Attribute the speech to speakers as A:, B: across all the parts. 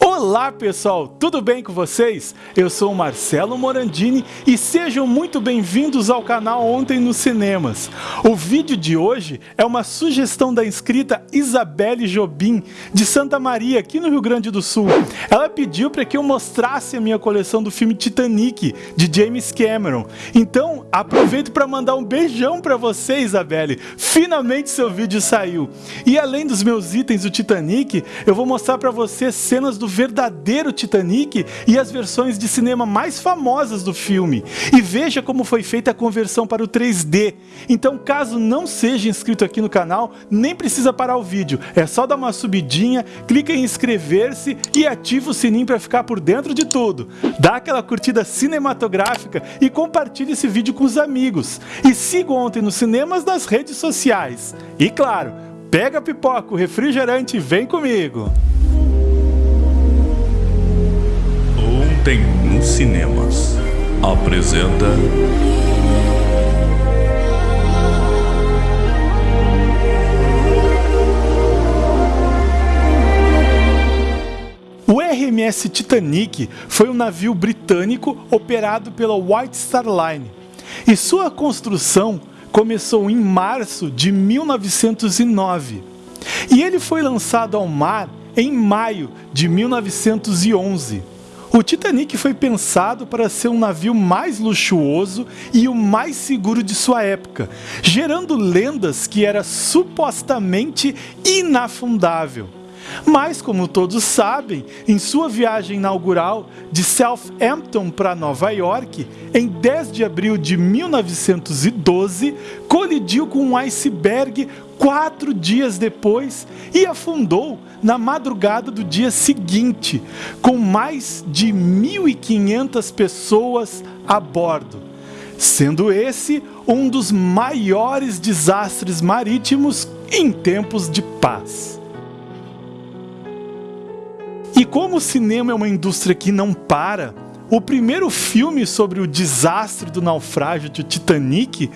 A: Olá pessoal, tudo bem com vocês? Eu sou Marcelo Morandini e sejam muito bem-vindos ao canal Ontem nos Cinemas. O vídeo de hoje é uma sugestão da inscrita Isabelle Jobim, de Santa Maria, aqui no Rio Grande do Sul. Ela pediu para que eu mostrasse a minha coleção do filme Titanic, de James Cameron. Então, aproveito para mandar um beijão para você, Isabelle. Finalmente seu vídeo saiu. E além dos meus itens do Titanic, eu vou mostrar para você cenas do verdadeiro Titanic e as versões de cinema mais famosas do filme. E veja como foi feita a conversão para o 3D. Então, caso não seja inscrito aqui no canal, nem precisa parar o vídeo. É só dar uma subidinha, clica em inscrever-se e ativa o sininho para ficar por dentro de tudo. Dá aquela curtida cinematográfica e compartilhe esse vídeo com os amigos. E siga ontem nos cinemas nas redes sociais. E claro, pega a pipoca, o refrigerante e vem comigo.
B: Ontem nos cinemas. Apresenta.
A: O RMS Titanic foi um navio britânico operado pela White Star Line e sua construção começou em março de 1909 e ele foi lançado ao mar em maio de 1911. O Titanic foi pensado para ser um navio mais luxuoso e o mais seguro de sua época, gerando lendas que era supostamente inafundável. Mas, como todos sabem, em sua viagem inaugural de Southampton para Nova York, em 10 de abril de 1912, colidiu com um iceberg quatro dias depois e afundou na madrugada do dia seguinte, com mais de 1.500 pessoas a bordo, sendo esse um dos maiores desastres marítimos em tempos de paz. E como o cinema é uma indústria que não para, o primeiro filme sobre o desastre do naufrágio do Titanic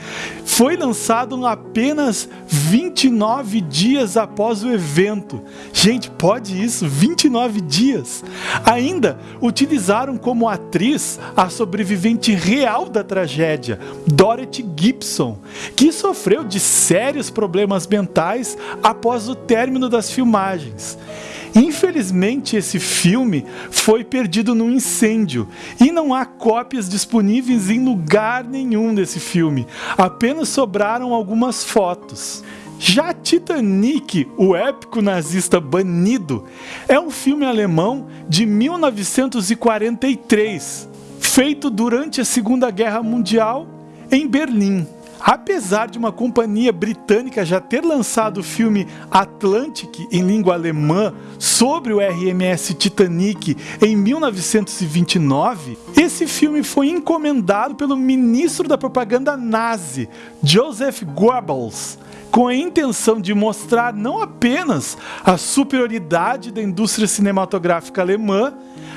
A: foi lançado apenas 29 dias após o evento. Gente, pode isso? 29 dias! Ainda utilizaram como atriz a sobrevivente real da tragédia, Dorothy Gibson, que sofreu de sérios problemas mentais após o término das filmagens. Infelizmente, esse filme foi perdido num incêndio e não há cópias disponíveis em lugar nenhum desse filme. Apenas sobraram algumas fotos. Já Titanic, o épico nazista banido, é um filme alemão de 1943, feito durante a Segunda Guerra Mundial em Berlim. Apesar de uma companhia britânica já ter lançado o filme Atlantic em língua alemã sobre o RMS Titanic em 1929, esse filme foi encomendado pelo ministro da propaganda nazi, Joseph Goebbels, com a intenção de mostrar não apenas a superioridade da indústria cinematográfica alemã,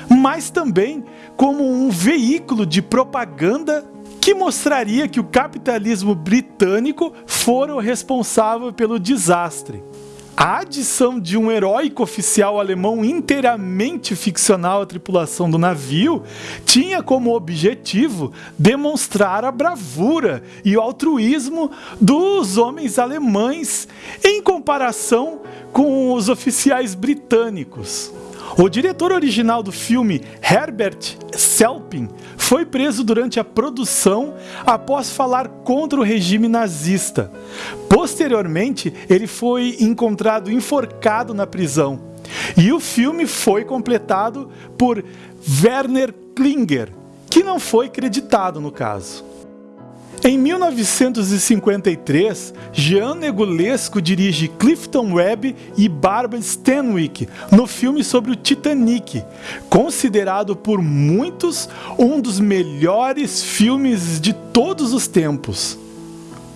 A: mas também como um veículo de propaganda que mostraria que o capitalismo britânico fora o responsável pelo desastre. A adição de um heróico oficial alemão inteiramente ficcional à tripulação do navio tinha como objetivo demonstrar a bravura e o altruísmo dos homens alemães em comparação com os oficiais britânicos. O diretor original do filme, Herbert Selpin, foi preso durante a produção após falar contra o regime nazista. Posteriormente, ele foi encontrado enforcado na prisão. E o filme foi completado por Werner Klinger, que não foi creditado no caso. Em 1953, Jean Negulesco dirige Clifton Webb e Barbara Stanwyck no filme sobre o Titanic, considerado por muitos um dos melhores filmes de todos os tempos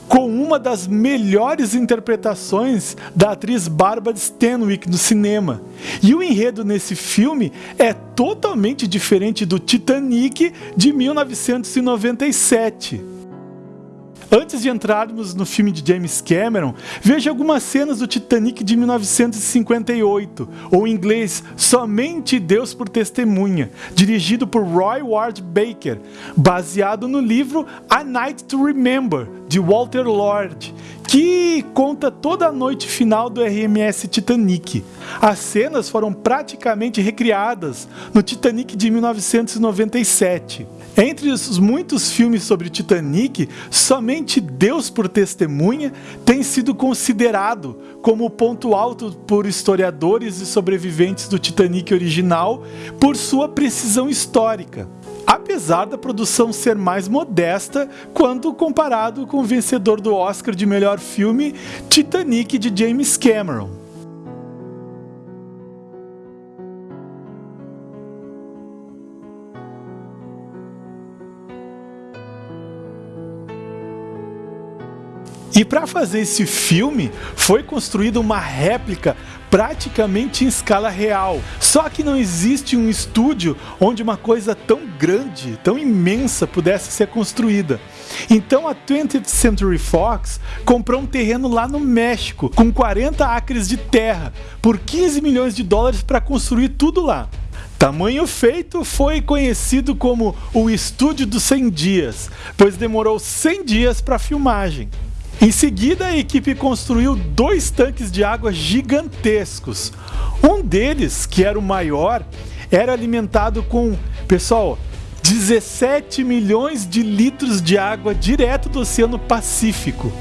A: com uma das melhores interpretações da atriz Barbara Stanwyck no cinema. E o enredo nesse filme é totalmente diferente do Titanic de 1997. Antes de entrarmos no filme de James Cameron, veja algumas cenas do Titanic de 1958, ou em inglês Somente Deus por Testemunha, dirigido por Roy Ward Baker, baseado no livro A Night to Remember, de Walter Lord, que conta toda a noite final do RMS Titanic. As cenas foram praticamente recriadas no Titanic de 1997. Entre os muitos filmes sobre Titanic, somente Deus por Testemunha tem sido considerado como o ponto alto por historiadores e sobreviventes do Titanic original por sua precisão histórica apesar da produção ser mais modesta quando comparado com o vencedor do Oscar de melhor filme Titanic de James Cameron. E para fazer esse filme, foi construída uma réplica praticamente em escala real. Só que não existe um estúdio onde uma coisa tão grande, tão imensa pudesse ser construída. Então a 20th Century Fox comprou um terreno lá no México com 40 acres de terra por 15 milhões de dólares para construir tudo lá. Tamanho feito foi conhecido como o Estúdio dos 100 Dias, pois demorou 100 dias para a filmagem. Em seguida, a equipe construiu dois tanques de água gigantescos. Um deles, que era o maior, era alimentado com, pessoal, 17 milhões de litros de água direto do Oceano Pacífico.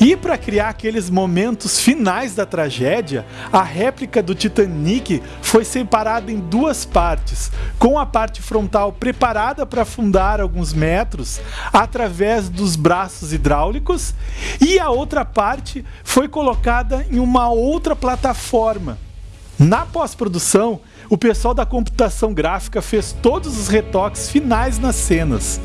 A: E para criar aqueles momentos finais da tragédia, a réplica do Titanic foi separada em duas partes, com a parte frontal preparada para afundar alguns metros através dos braços hidráulicos e a outra parte foi colocada em uma outra plataforma. Na pós-produção, o pessoal da computação gráfica fez todos os retoques finais nas cenas.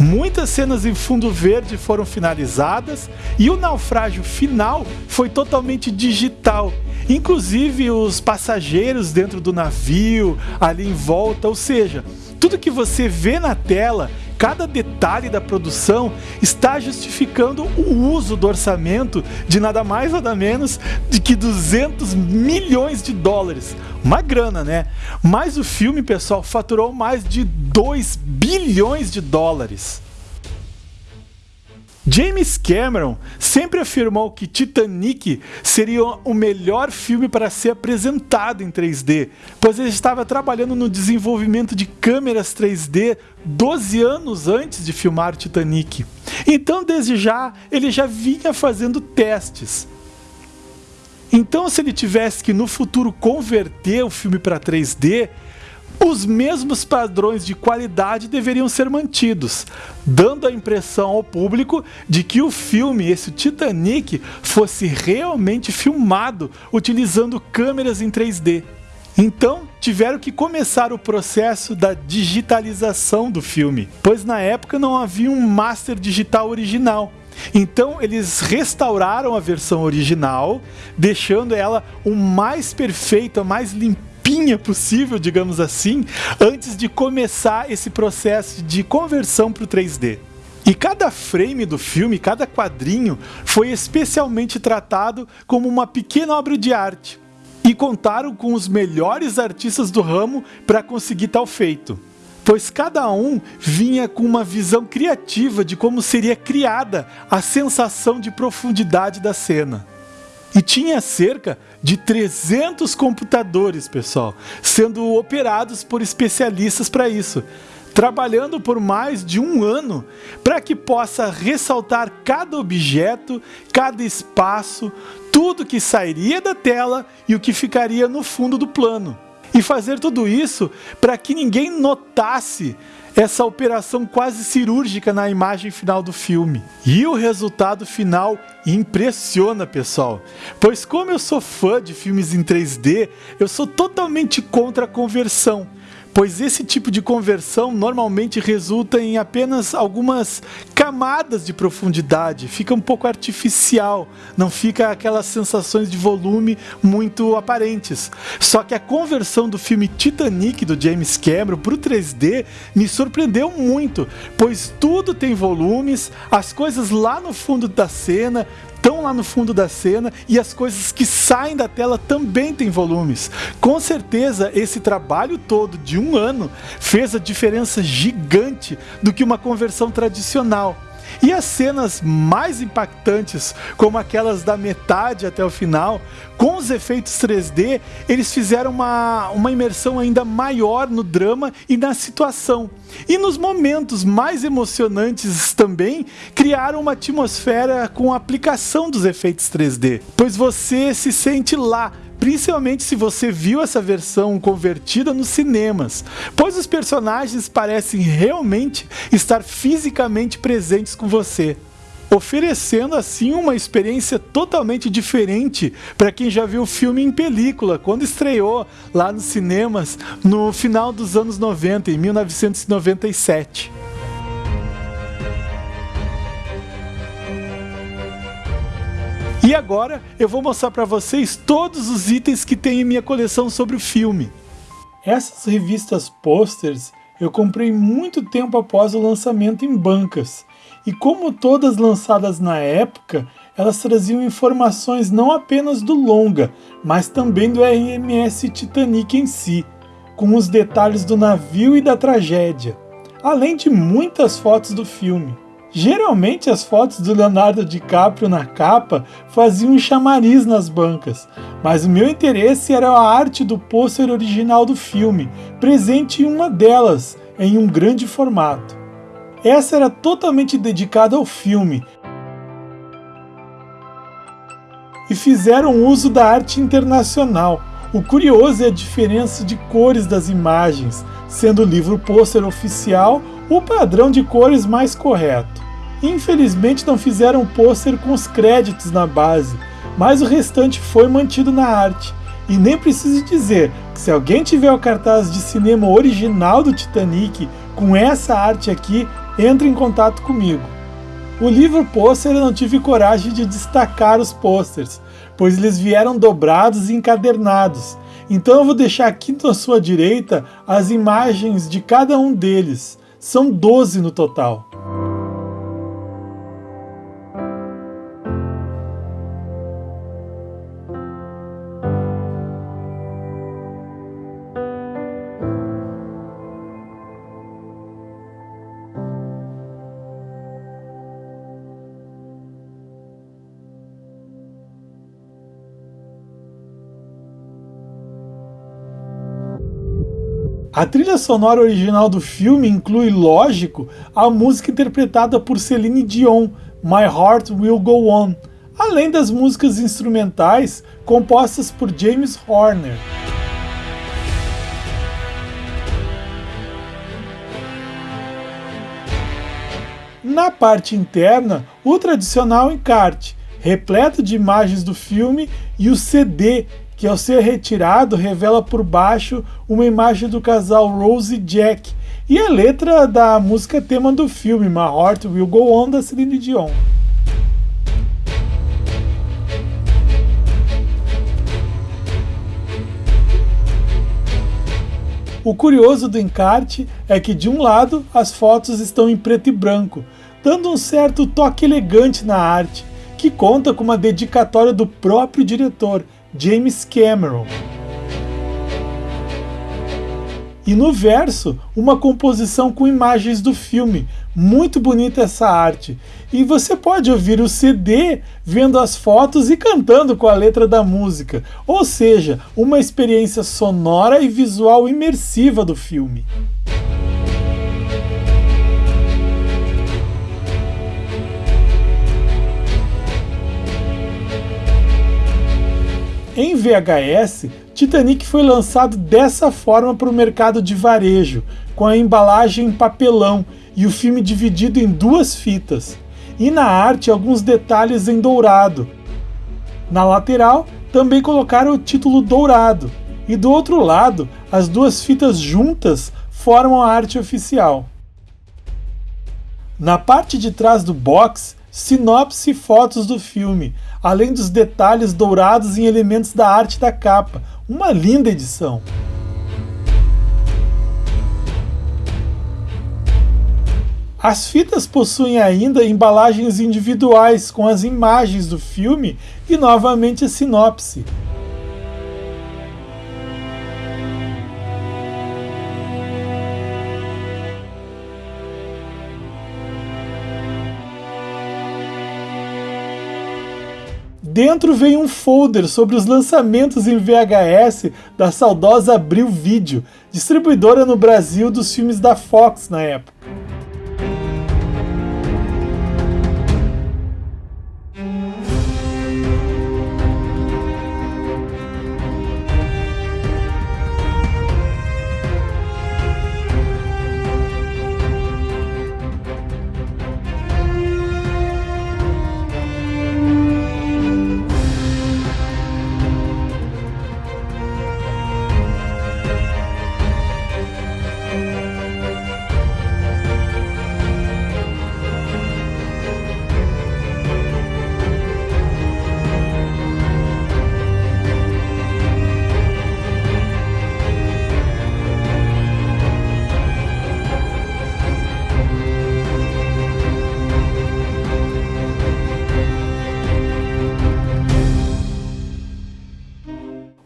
A: Muitas cenas em fundo verde foram finalizadas e o naufrágio final foi totalmente digital. Inclusive os passageiros dentro do navio, ali em volta, ou seja, tudo que você vê na tela cada detalhe da produção está justificando o uso do orçamento de nada mais nada menos de que 200 milhões de dólares. Uma grana, né? Mas o filme, pessoal, faturou mais de 2 bilhões de dólares. James Cameron sempre afirmou que Titanic seria o melhor filme para ser apresentado em 3D, pois ele estava trabalhando no desenvolvimento de câmeras 3D 12 anos antes de filmar Titanic. Então, desde já, ele já vinha fazendo testes. Então, se ele tivesse que no futuro converter o filme para 3D, os mesmos padrões de qualidade deveriam ser mantidos, dando a impressão ao público de que o filme, esse Titanic, fosse realmente filmado utilizando câmeras em 3D. Então, tiveram que começar o processo da digitalização do filme, pois na época não havia um master digital original. Então eles restauraram a versão original, deixando ela o mais perfeita, mais limpinha possível, digamos assim, antes de começar esse processo de conversão para o 3D. E cada frame do filme, cada quadrinho, foi especialmente tratado como uma pequena obra de arte. E contaram com os melhores artistas do ramo para conseguir tal feito. Pois cada um vinha com uma visão criativa de como seria criada a sensação de profundidade da cena. E tinha cerca de 300 computadores, pessoal, sendo operados por especialistas para isso, trabalhando por mais de um ano para que possa ressaltar cada objeto, cada espaço, tudo que sairia da tela e o que ficaria no fundo do plano. E fazer tudo isso para que ninguém notasse essa operação quase cirúrgica na imagem final do filme. E o resultado final impressiona, pessoal. Pois como eu sou fã de filmes em 3D, eu sou totalmente contra a conversão. pois esse tipo de conversão normalmente resulta em apenas algumas camadas de profundidade, fica um pouco artificial, não fica aquelas sensações de volume muito aparentes. Só que a conversão do filme Titanic do James Cameron para o 3D me surpreendeu muito, pois tudo tem volumes, as coisas lá no fundo da cena estão lá no fundo da cena e as coisas que saem da tela também têm volumes. Com certeza, esse trabalho todo de um ano fez a diferença gigante do que uma conversão tradicional. E as cenas mais impactantes, como aquelas da metade até o final, com os efeitos 3D, eles fizeram uma, uma imersão ainda maior no drama e na situação. E nos momentos mais emocionantes também, criaram uma atmosfera com a aplicação dos efeitos 3D, pois você se sente lá, principalmente se você viu essa versão convertida nos cinemas, pois os personagens parecem realmente estar fisicamente presentes com você oferecendo assim uma experiência totalmente diferente para quem já viu o filme em película, quando estreou lá nos cinemas no final dos anos 90, em 1997. E agora eu vou mostrar para vocês todos os itens que tem em minha coleção sobre o filme. Essas revistas posters eu comprei muito tempo após o lançamento em bancas, e como todas lançadas na época, elas traziam informações não apenas do longa, mas também do RMS Titanic em si, com os detalhes do navio e da tragédia, além de muitas fotos do filme. Geralmente as fotos do Leonardo DiCaprio na capa faziam um chamariz nas bancas, mas o meu interesse era a arte do pôster original do filme, presente em uma delas, em um grande formato. Essa era totalmente dedicada ao filme, e fizeram uso da arte internacional. O curioso é a diferença de cores das imagens, sendo o livro pôster oficial o padrão de cores mais correto. Infelizmente não fizeram pôster com os créditos na base, mas o restante foi mantido na arte. E nem preciso dizer que se alguém tiver o cartaz de cinema original do Titanic com essa arte aqui, entre em contato comigo. O livro pôster eu não tive coragem de destacar os posters, pois eles vieram dobrados e encadernados. Então eu vou deixar aqui na sua direita as imagens de cada um deles. São 12 no total. A trilha sonora original do filme inclui, lógico, a música interpretada por Celine Dion, My Heart Will Go On, além das músicas instrumentais compostas por James Horner. Na parte interna, o tradicional encarte, repleto de imagens do filme, e o CD, que ao ser retirado revela por baixo uma imagem do casal Rose e Jack e a letra da música tema do filme My Heart Will Go On da Celine Dion. O curioso do encarte é que de um lado as fotos estão em preto e branco, dando um certo toque elegante na arte, que conta com uma dedicatória do próprio diretor, James Cameron. E no verso, uma composição com imagens do filme. Muito bonita essa arte. E você pode ouvir o CD vendo as fotos e cantando com a letra da música. Ou seja, uma experiência sonora e visual imersiva do filme. Em VHS, Titanic foi lançado dessa forma para o mercado de varejo, com a embalagem em papelão e o filme dividido em duas fitas. E na arte, alguns detalhes em dourado. Na lateral, também colocaram o título dourado. e do outro lado, as duas fitas juntas formam a arte oficial. Na parte de trás do box, sinopse e fotos do filme, além dos detalhes dourados em elementos da arte da capa. Uma linda edição. As fitas possuem ainda embalagens individuais com as imagens do filme e novamente a sinopse. Dentro vem um folder sobre os lançamentos em VHS da saudosa Abril Video, distribuidora no Brasil dos filmes da Fox na época.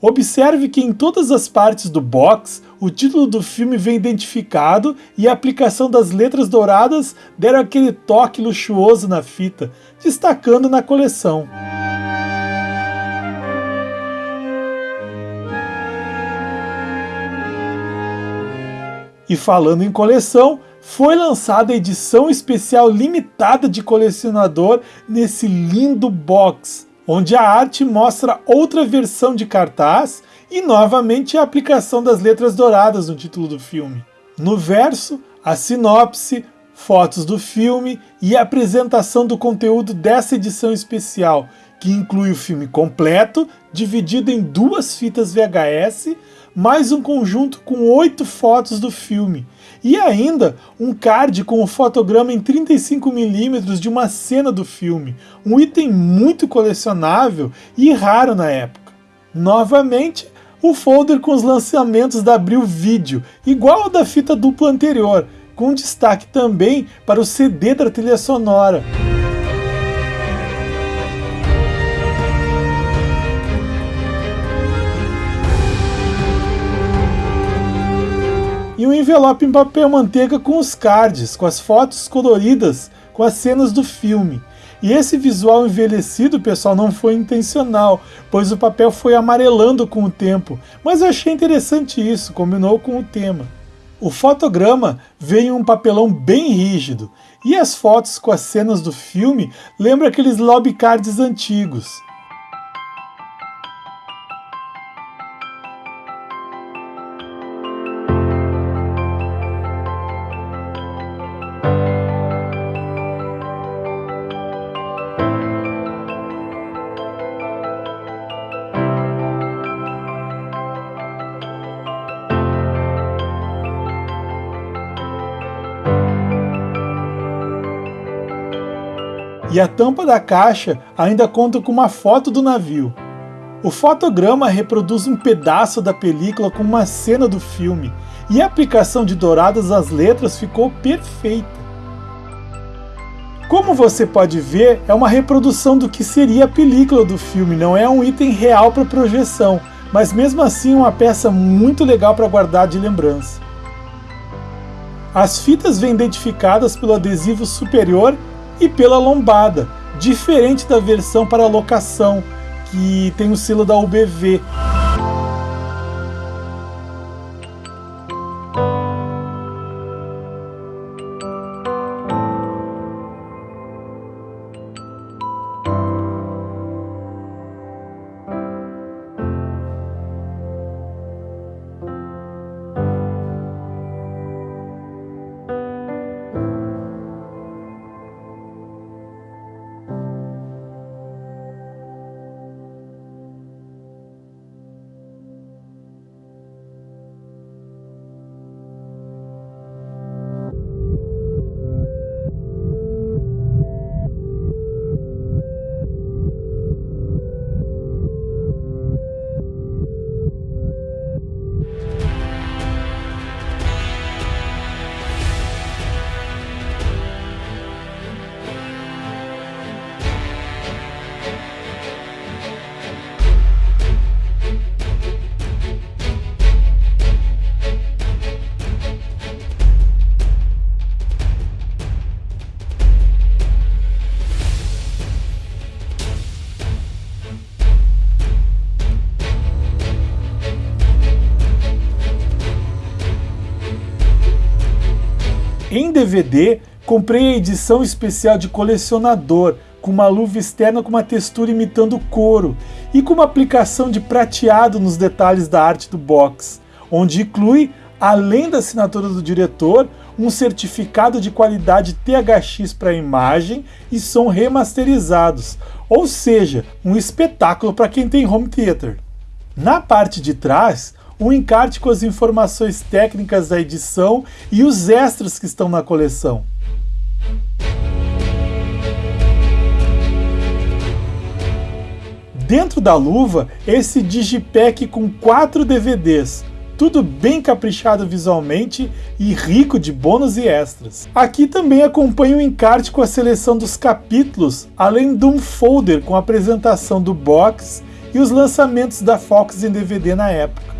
A: Observe que em todas as partes do box, o título do filme vem identificado e a aplicação das letras douradas deram aquele toque luxuoso na fita, destacando na coleção. E falando em coleção, foi lançada a edição especial limitada de colecionador nesse lindo box onde a arte mostra outra versão de cartaz e novamente a aplicação das letras douradas no título do filme. No verso, a sinopse, fotos do filme e a apresentação do conteúdo dessa edição especial, que inclui o filme completo, dividido em duas fitas VHS, mais um conjunto com oito fotos do filme, e ainda um card com o fotograma em 35mm de uma cena do filme, um item muito colecionável e raro na época. Novamente, o folder com os lançamentos da Abril Video, igual ao da fita dupla anterior, com destaque também para o CD da trilha sonora. E um envelope em papel manteiga com os cards, com as fotos coloridas, com as cenas do filme. E esse visual envelhecido, pessoal, não foi intencional, pois o papel foi amarelando com o tempo, mas eu achei interessante isso, combinou com o tema. O fotograma vem em um papelão bem rígido, e as fotos com as cenas do filme lembram aqueles lobby cards antigos. E a tampa da caixa ainda conta com uma foto do navio. O fotograma reproduz um pedaço da película com uma cena do filme, e a aplicação de douradas às letras ficou perfeita. Como você pode ver, é uma reprodução do que seria a película do filme, não é um item real para projeção, mas mesmo assim uma peça muito legal para guardar de lembrança. As fitas vêm identificadas pelo adesivo superior e pela lombada, diferente da versão para locação, que tem o selo da UBV. DVD, comprei a edição especial de colecionador, com uma luva externa com uma textura imitando couro e com uma aplicação de prateado nos detalhes da arte do box, onde inclui, além da assinatura do diretor, um certificado de qualidade THX para imagem e som remasterizados, ou seja, um espetáculo para quem tem home theater. Na parte de trás, um encarte com as informações técnicas da edição e os extras que estão na coleção. Dentro da luva, esse digipack com quatro DVDs, tudo bem caprichado visualmente e rico de bônus e extras. Aqui também acompanha o encarte com a seleção dos capítulos, além de um folder com a apresentação do box e os lançamentos da Fox em DVD na época.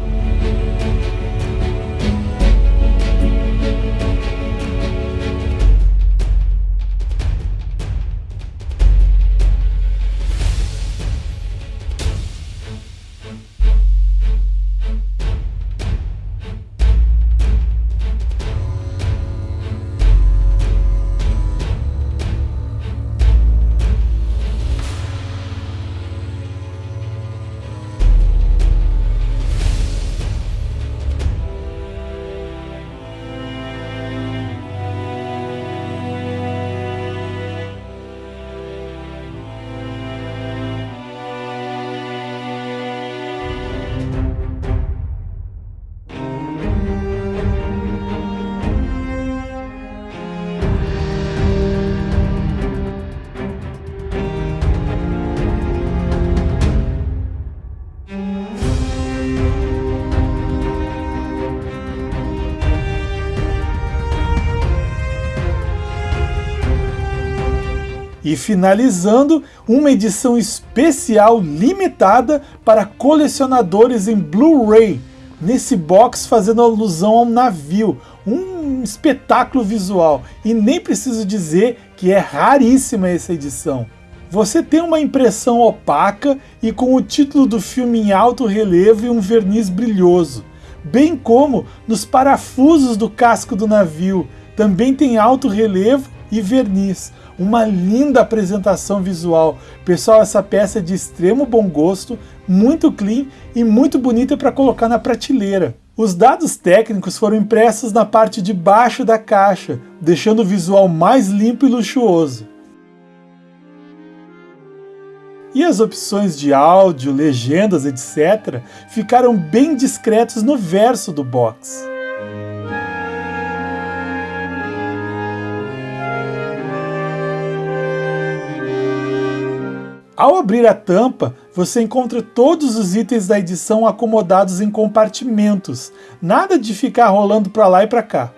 A: E finalizando uma edição especial limitada para colecionadores em Blu-ray, nesse box fazendo alusão a um navio, um espetáculo visual. E nem preciso dizer que é raríssima essa edição. Você tem uma impressão opaca e com o título do filme em alto relevo e um verniz brilhoso, bem como nos parafusos do casco do navio, também tem alto relevo e verniz uma linda apresentação visual. Pessoal, essa peça é de extremo bom gosto, muito clean e muito bonita para colocar na prateleira. Os dados técnicos foram impressos na parte de baixo da caixa, deixando o visual mais limpo e luxuoso. E as opções de áudio, legendas, etc., ficaram bem discretos no verso do box. Ao abrir a tampa, você encontra todos os itens da edição acomodados em compartimentos, nada de ficar rolando para lá e para cá.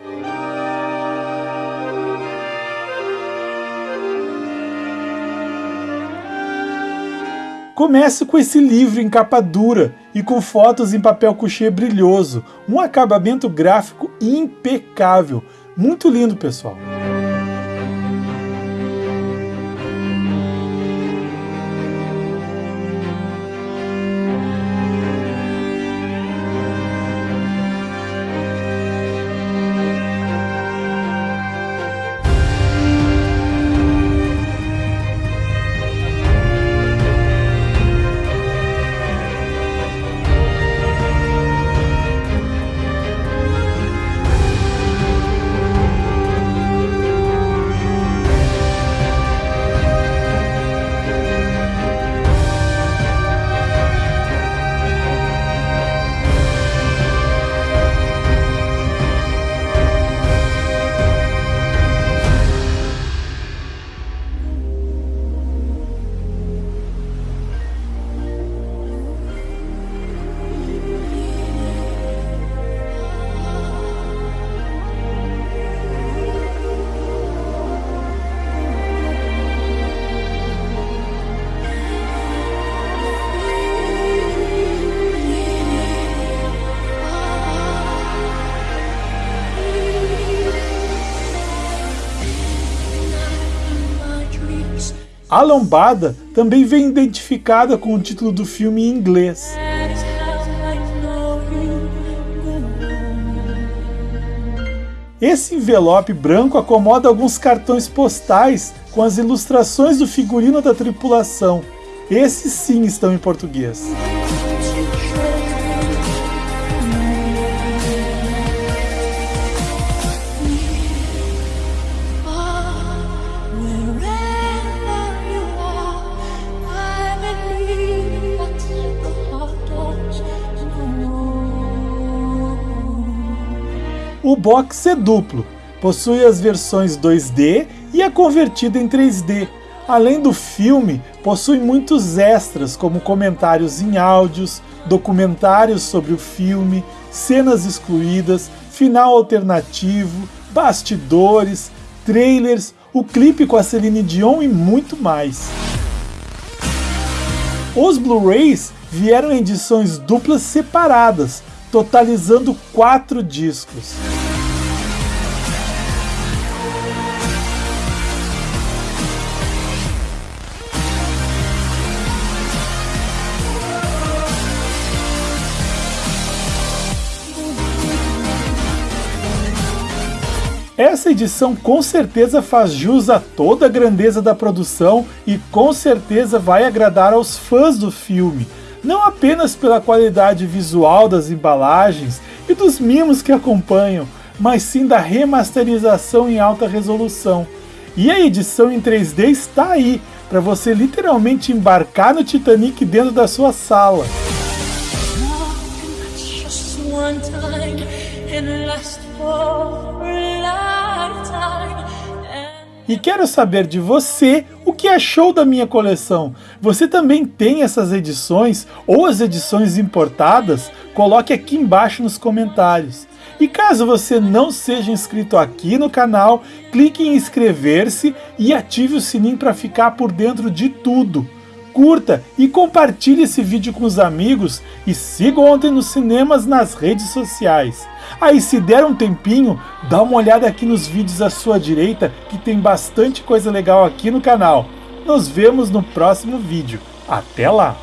A: Comece com esse livro em capa dura e com fotos em papel couché brilhoso, um acabamento gráfico impecável. Muito lindo, pessoal. A lombada também vem identificada com o título do filme em inglês. Esse envelope branco acomoda alguns cartões postais com as ilustrações do figurino da tripulação. Esses sim estão em português. O box é duplo, possui as versões 2D e é convertida em 3D. Além do filme, possui muitos extras, como comentários em áudios, documentários sobre o filme, cenas excluídas, final alternativo, bastidores, trailers, o clipe com a Celine Dion e muito mais. Os Blu-rays vieram em edições duplas separadas, totalizando quatro discos. Essa edição com certeza faz jus a toda a grandeza da produção e com certeza vai agradar aos fãs do filme, não apenas pela qualidade visual das embalagens e dos mimos que acompanham, mas sim da remasterização em alta resolução. E a edição em 3D está aí, para você literalmente embarcar no Titanic dentro da sua sala. E quero saber de você o que achou da minha coleção. Você também tem essas edições ou as edições importadas? Coloque aqui embaixo nos comentários. E caso você não seja inscrito aqui no canal, clique em inscrever-se e ative o sininho para ficar por dentro de tudo curta e compartilhe esse vídeo com os amigos e siga Ontem nos Cinemas nas redes sociais. Aí se der um tempinho, dá uma olhada aqui nos vídeos à sua direita que tem bastante coisa legal aqui no canal. Nos vemos no próximo vídeo. Até lá!